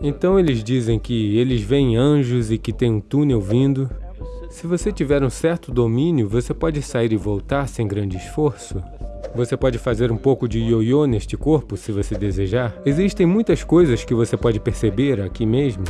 Então eles dizem que eles veem anjos e que tem um túnel vindo. Se você tiver um certo domínio, você pode sair e voltar sem grande esforço. Você pode fazer um pouco de ioiô neste corpo, se você desejar. Existem muitas coisas que você pode perceber aqui mesmo.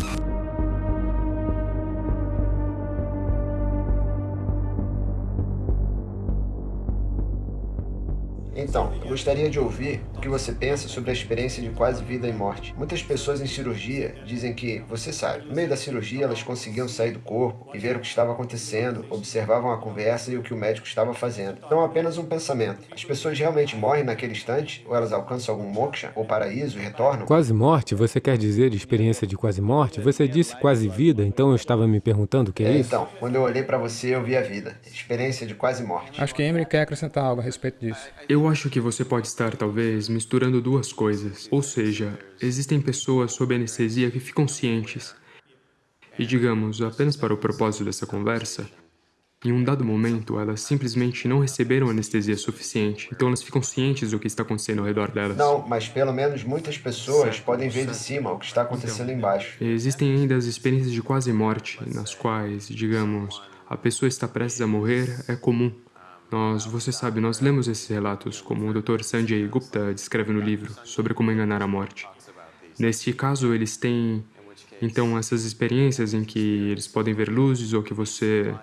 Então, eu gostaria de ouvir o que você pensa sobre a experiência de quase vida e morte. Muitas pessoas em cirurgia dizem que, você sabe, no meio da cirurgia elas conseguiam sair do corpo e ver o que estava acontecendo, observavam a conversa e o que o médico estava fazendo. Não apenas um pensamento. As pessoas realmente morrem naquele instante? Ou elas alcançam algum moksha, ou paraíso e retornam? Quase morte? Você quer dizer experiência de quase morte? Você disse quase vida, então eu estava me perguntando o que é, é isso? Então, quando eu olhei para você, eu vi a vida. Experiência de quase morte. Acho que Emery quer acrescentar algo a respeito disso. Eu acho que você pode estar, talvez, misturando duas coisas. Ou seja, existem pessoas sob anestesia que ficam cientes. E, digamos, apenas para o propósito dessa conversa, em um dado momento, elas simplesmente não receberam anestesia suficiente, então elas ficam cientes do que está acontecendo ao redor delas. Não, mas pelo menos muitas pessoas certo, podem ver certo. de cima o que está acontecendo então, embaixo. Existem ainda as experiências de quase morte, nas quais, digamos, a pessoa está prestes a morrer, é comum. Nós, você sabe, nós lemos esses relatos, como o Dr. Sanjay Gupta descreve no livro, sobre como enganar a morte. Neste caso, eles têm, então, essas experiências em que eles podem ver luzes ou que você...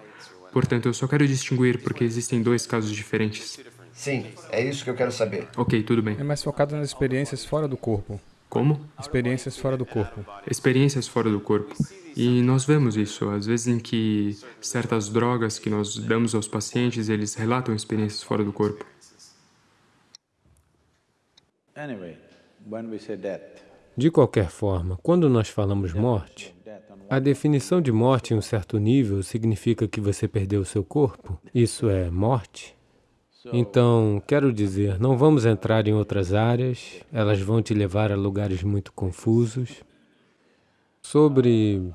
Portanto, eu só quero distinguir porque existem dois casos diferentes. Sim, é isso que eu quero saber. Ok, tudo bem. É mais focado nas experiências fora do corpo. Como? Experiências fora do corpo. Experiências fora do corpo. E nós vemos isso, às vezes em que certas drogas que nós damos aos pacientes, eles relatam experiências fora do corpo. De qualquer forma, quando nós falamos morte, a definição de morte em um certo nível significa que você perdeu o seu corpo. Isso é morte. Então, quero dizer, não vamos entrar em outras áreas, elas vão te levar a lugares muito confusos. Sobre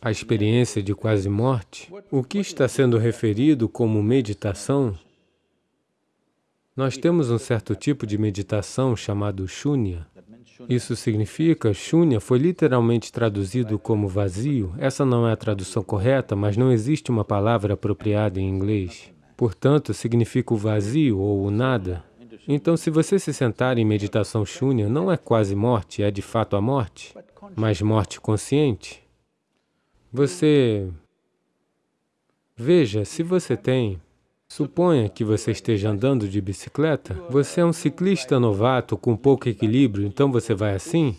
a experiência de quase morte, o que está sendo referido como meditação, nós temos um certo tipo de meditação chamado shunya. Isso significa, shunya foi literalmente traduzido como vazio. Essa não é a tradução correta, mas não existe uma palavra apropriada em inglês. Portanto, significa o vazio ou o nada. Então, se você se sentar em meditação shunya, não é quase morte, é de fato a morte, mas morte consciente. Você... Veja, se você tem... Suponha que você esteja andando de bicicleta, você é um ciclista novato com pouco equilíbrio, então você vai assim?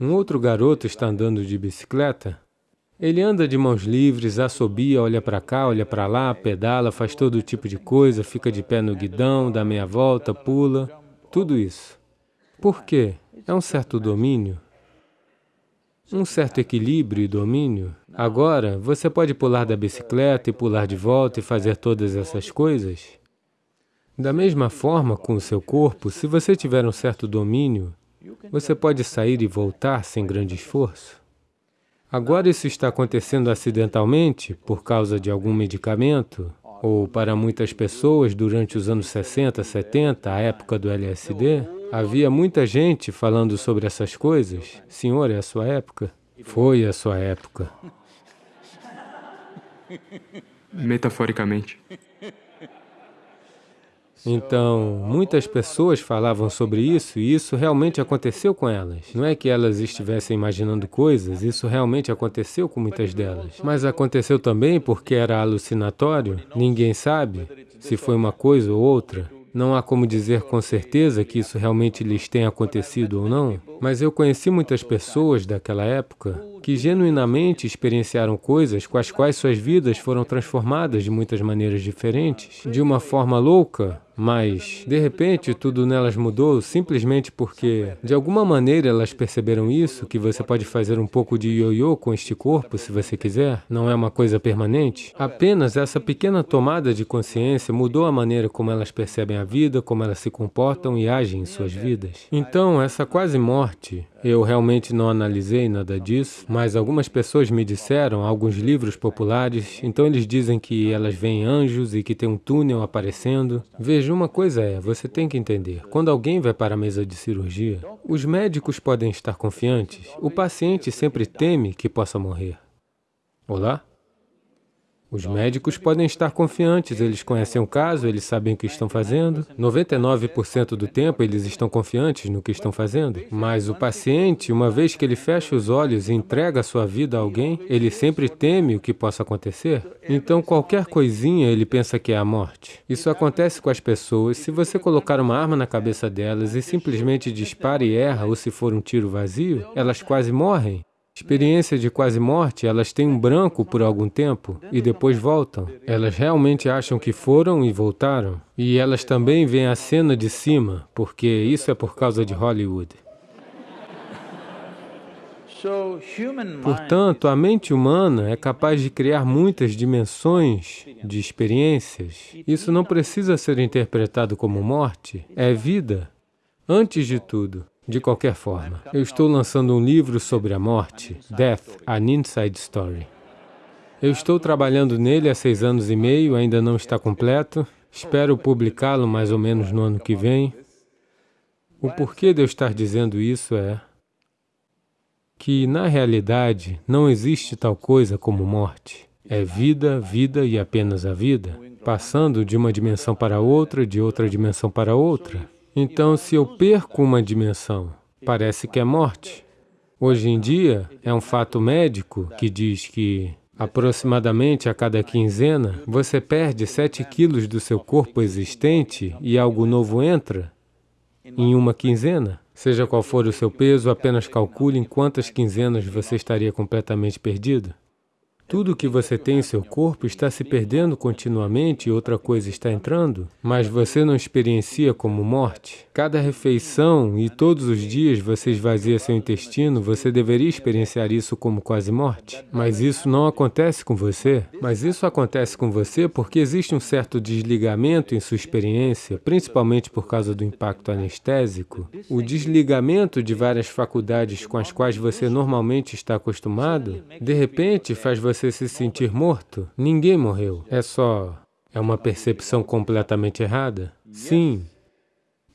Um outro garoto está andando de bicicleta, ele anda de mãos livres, assobia, olha para cá, olha para lá, pedala, faz todo tipo de coisa, fica de pé no guidão, dá meia volta, pula, tudo isso. Por quê? É um certo domínio, um certo equilíbrio e domínio. Agora, você pode pular da bicicleta e pular de volta e fazer todas essas coisas? Da mesma forma, com o seu corpo, se você tiver um certo domínio, você pode sair e voltar sem grande esforço. Agora isso está acontecendo acidentalmente por causa de algum medicamento, ou para muitas pessoas, durante os anos 60, 70, a época do LSD, havia muita gente falando sobre essas coisas. Senhor, é a sua época? Foi a sua época. Metaforicamente. Então, muitas pessoas falavam sobre isso e isso realmente aconteceu com elas. Não é que elas estivessem imaginando coisas, isso realmente aconteceu com muitas delas. Mas aconteceu também porque era alucinatório, ninguém sabe se foi uma coisa ou outra. Não há como dizer com certeza que isso realmente lhes tenha acontecido ou não, mas eu conheci muitas pessoas daquela época que genuinamente experienciaram coisas com as quais suas vidas foram transformadas de muitas maneiras diferentes, de uma forma louca, mas, de repente, tudo nelas mudou simplesmente porque, de alguma maneira, elas perceberam isso, que você pode fazer um pouco de ioiô com este corpo, se você quiser, não é uma coisa permanente. Apenas essa pequena tomada de consciência mudou a maneira como elas percebem a vida, como elas se comportam e agem em suas vidas. Então, essa quase morte Eu realmente não analisei nada disso, mas algumas pessoas me disseram, alguns livros populares, então eles dizem que elas veem anjos e que tem um túnel aparecendo. Veja, uma coisa é, você tem que entender, quando alguém vai para a mesa de cirurgia, os médicos podem estar confiantes, o paciente sempre teme que possa morrer. Olá? Os médicos podem estar confiantes, eles conhecem o caso, eles sabem o que estão fazendo. 99% do tempo eles estão confiantes no que estão fazendo. Mas o paciente, uma vez que ele fecha os olhos e entrega a sua vida a alguém, ele sempre teme o que possa acontecer. Então qualquer coisinha ele pensa que é a morte. Isso acontece com as pessoas. Se você colocar uma arma na cabeça delas e simplesmente dispara e erra, ou se for um tiro vazio, elas quase morrem. Experiência de quase morte, elas têm um branco por algum tempo e depois voltam. Elas realmente acham que foram e voltaram. E elas também veem a cena de cima, porque isso é por causa de Hollywood. Portanto, a mente humana é capaz de criar muitas dimensões de experiências. Isso não precisa ser interpretado como morte, é vida, antes de tudo. De qualquer forma, eu estou lançando um livro sobre a morte, Death, An Inside Story. Eu estou trabalhando nele há seis anos e meio, ainda não está completo. Espero publicá-lo mais ou menos no ano que vem. O porquê de eu estar dizendo isso é que, na realidade, não existe tal coisa como morte. É vida, vida e apenas a vida, passando de uma dimensão para outra, de outra dimensão para outra. Então, se eu perco uma dimensão, parece que é morte. Hoje em dia, é um fato médico que diz que aproximadamente a cada quinzena, você perde 7 quilos do seu corpo existente e algo novo entra em uma quinzena. Seja qual for o seu peso, apenas calcule em quantas quinzenas você estaria completamente perdido. Tudo que você tem em seu corpo está se perdendo continuamente e outra coisa está entrando, mas você não experiencia como morte. Cada refeição e todos os dias você esvazia seu intestino, você deveria experienciar isso como quase morte. Mas isso não acontece com você. Mas isso acontece com você porque existe um certo desligamento em sua experiência, principalmente por causa do impacto anestésico. O desligamento de várias faculdades com as quais você normalmente está acostumado, de repente faz você você se sentir morto, ninguém morreu. É só... é uma percepção completamente errada? Sim.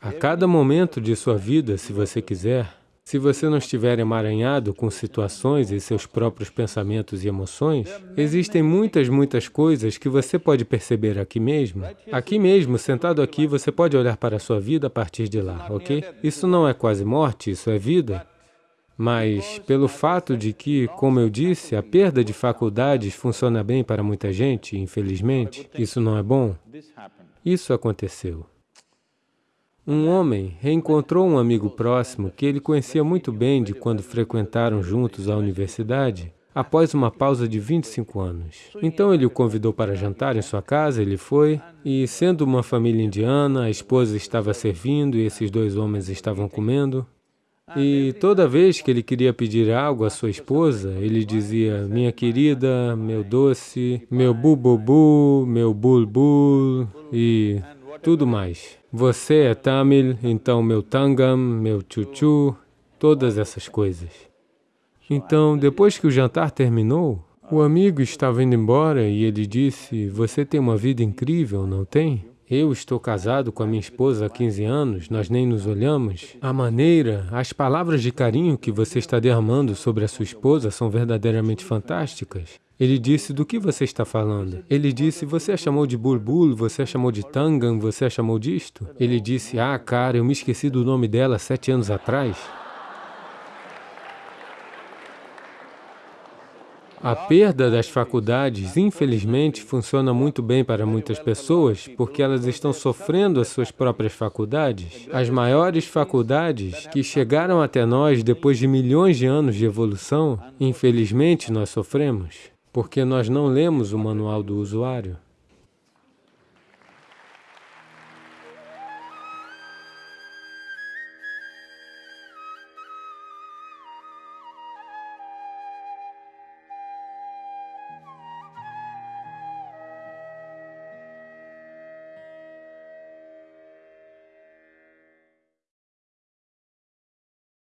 A cada momento de sua vida, se você quiser, se você não estiver emaranhado com situações e seus próprios pensamentos e emoções, existem muitas, muitas coisas que você pode perceber aqui mesmo. Aqui mesmo, sentado aqui, você pode olhar para a sua vida a partir de lá, ok? Isso não é quase morte, isso é vida. Mas pelo fato de que, como eu disse, a perda de faculdades funciona bem para muita gente, infelizmente, isso não é bom. Isso aconteceu. Um homem reencontrou um amigo próximo que ele conhecia muito bem de quando frequentaram juntos a universidade, após uma pausa de 25 anos. Então ele o convidou para jantar em sua casa, ele foi, e sendo uma família indiana, a esposa estava servindo e esses dois homens estavam comendo, e toda vez que ele queria pedir algo à sua esposa, ele dizia, minha querida, meu doce, meu bububu, meu bulbul e tudo mais. Você é Tamil, então meu tangam, meu chuchu, todas essas coisas. Então, depois que o jantar terminou, o amigo estava indo embora e ele disse, você tem uma vida incrível, não tem? Eu estou casado com a minha esposa há 15 anos, nós nem nos olhamos. A maneira, as palavras de carinho que você está derramando sobre a sua esposa são verdadeiramente fantásticas. Ele disse, do que você está falando? Ele disse, você a chamou de Bulbul, você a chamou de Tangan, você a chamou disto? Ele disse, ah, cara, eu me esqueci do nome dela sete anos atrás. A perda das faculdades, infelizmente, funciona muito bem para muitas pessoas porque elas estão sofrendo as suas próprias faculdades. As maiores faculdades que chegaram até nós depois de milhões de anos de evolução, infelizmente nós sofremos porque nós não lemos o manual do usuário.